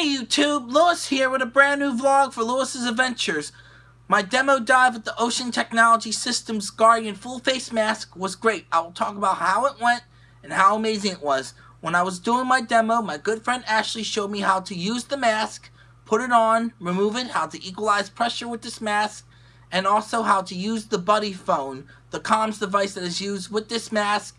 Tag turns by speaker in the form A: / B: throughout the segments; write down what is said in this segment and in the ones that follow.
A: Hey YouTube, Lewis here with a brand new vlog for Lewis's Adventures. My demo dive with the Ocean Technology Systems Guardian full face mask was great. I will talk about how it went and how amazing it was. When I was doing my demo, my good friend Ashley showed me how to use the mask, put it on, remove it, how to equalize pressure with this mask, and also how to use the buddy phone, the comms device that is used with this mask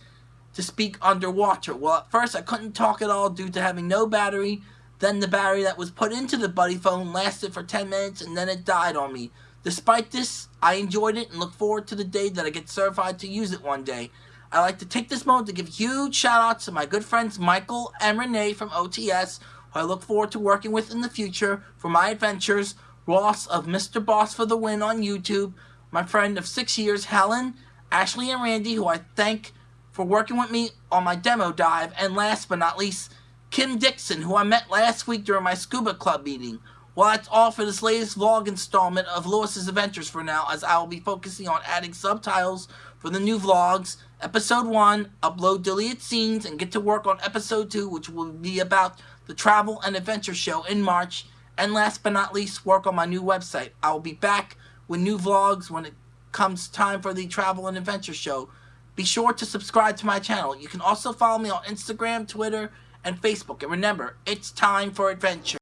A: to speak underwater. Well, at first I couldn't talk at all due to having no battery, then the battery that was put into the buddy phone lasted for 10 minutes and then it died on me. Despite this, I enjoyed it and look forward to the day that I get certified to use it one day. I'd like to take this moment to give huge shout outs to my good friends Michael and Renee from OTS, who I look forward to working with in the future for my adventures, Ross of Mr. Boss for the Win on YouTube, my friend of six years Helen, Ashley and Randy, who I thank for working with me on my demo dive, and last but not least, Kim Dixon, who I met last week during my scuba club meeting. Well, that's all for this latest vlog installment of Lewis's Adventures for now, as I will be focusing on adding subtitles for the new vlogs. Episode 1, upload deleted scenes, and get to work on Episode 2, which will be about the travel and adventure show in March. And last but not least, work on my new website. I will be back with new vlogs when it comes time for the travel and adventure show. Be sure to subscribe to my channel. You can also follow me on Instagram, Twitter, and Facebook. And remember, it's time for adventure.